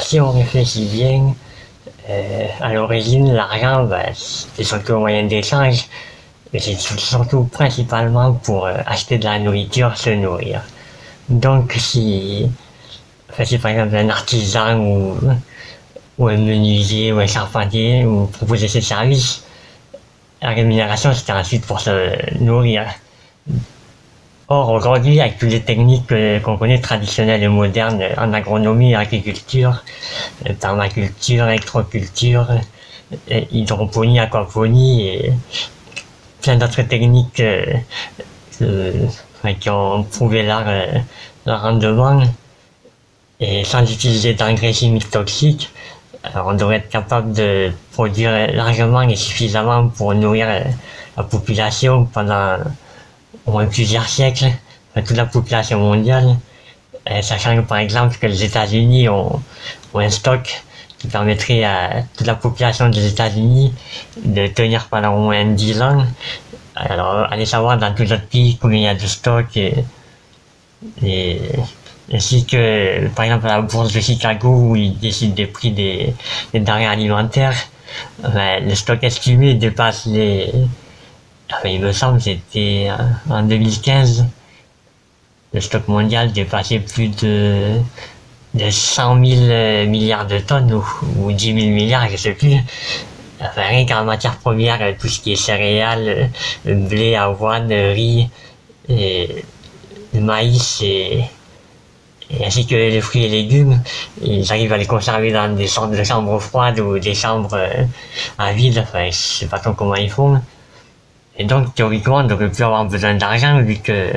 si on réfléchit bien, euh, à l'origine, l'argent, ben, c'est surtout un moyen d'échange, mais c'est surtout principalement pour euh, acheter de la nourriture, se nourrir. Donc, si, si par exemple un artisan ou, ou un menuisier ou un charpentier ou proposer ses services, la rémunération c'était ensuite pour se nourrir. Or, aujourd'hui, avec toutes les techniques qu'on connaît traditionnelles et modernes en agronomie, agriculture, permaculture, électroculture, hydroponie, aquaponie et plein d'autres techniques euh, qui ont prouvé leur, euh, leur rendement, et sans utiliser d'engrais chimiques toxiques, on devrait être capable de produire largement et suffisamment pour nourrir la population pendant au moins plusieurs siècles, toute la population mondiale, euh, sachant que par exemple que les États-Unis ont, un stock qui permettrait à toute la population des États-Unis de tenir pendant au moins 10 ans. Alors, allez savoir dans tous autres pays combien il y a de stock et, ainsi que, par exemple, la bourse de Chicago où ils décident des prix des, denrées alimentaires, ben, le stock estimé dépasse les, il me semble que c'était euh, en 2015, le stock mondial dépassait plus de, de 100 000 euh, milliards de tonnes ou, 10 000 milliards, je sais plus. Enfin, rien qu'en matière première, tout ce qui est céréales, blé, avoine, riz, et maïs et, ainsi que les fruits et légumes, ils arrivent à les conserver dans des chambres froides ou des chambres euh, à vide, enfin je sais pas trop comment ils font. Et donc, théoriquement, on devrait plus avoir besoin d'argent vu que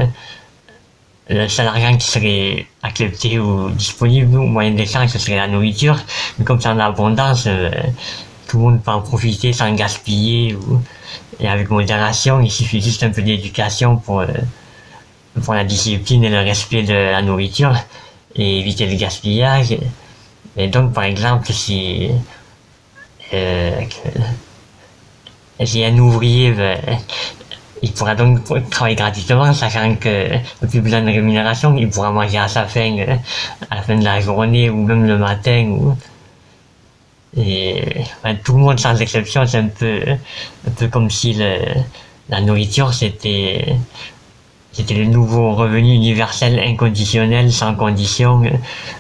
le seul argent qui serait accepté ou disponible au moyen d'échange, ce serait la nourriture. Mais comme c'est en abondance, euh, tout le monde peut en profiter sans gaspiller et avec modération. Il suffit juste un peu d'éducation pour, euh, pour la discipline et le respect de la nourriture et éviter le gaspillage. Et donc, par exemple, si euh, si un ouvrier, il pourra donc travailler gratuitement, sachant que plus besoin de rémunération, il pourra manger à sa faim euh, à la fin de la journée ou même le matin. Et tout le monde sans exception, c'est un peu, un peu comme si la nourriture c'était c'était le nouveau revenu universel inconditionnel, sans condition,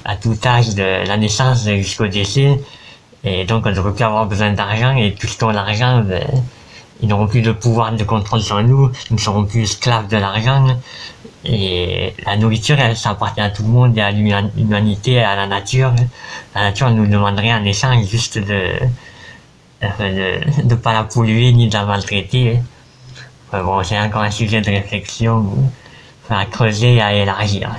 à tout âge de la naissance jusqu'au décès. Et donc, on ne devrait plus avoir besoin d'argent, et tout ce qu'on l'argent, ben, ils n'auront plus de pouvoir de contrôle sur nous, nous ne serons plus esclaves de l'argent. Et la nourriture, elle, ça appartient à tout le monde, et à l'humanité, à la nature. La nature nous demanderait en échange juste de de ne pas la polluer ni de la maltraiter. bon, c'est encore un sujet de réflexion à creuser et à élargir.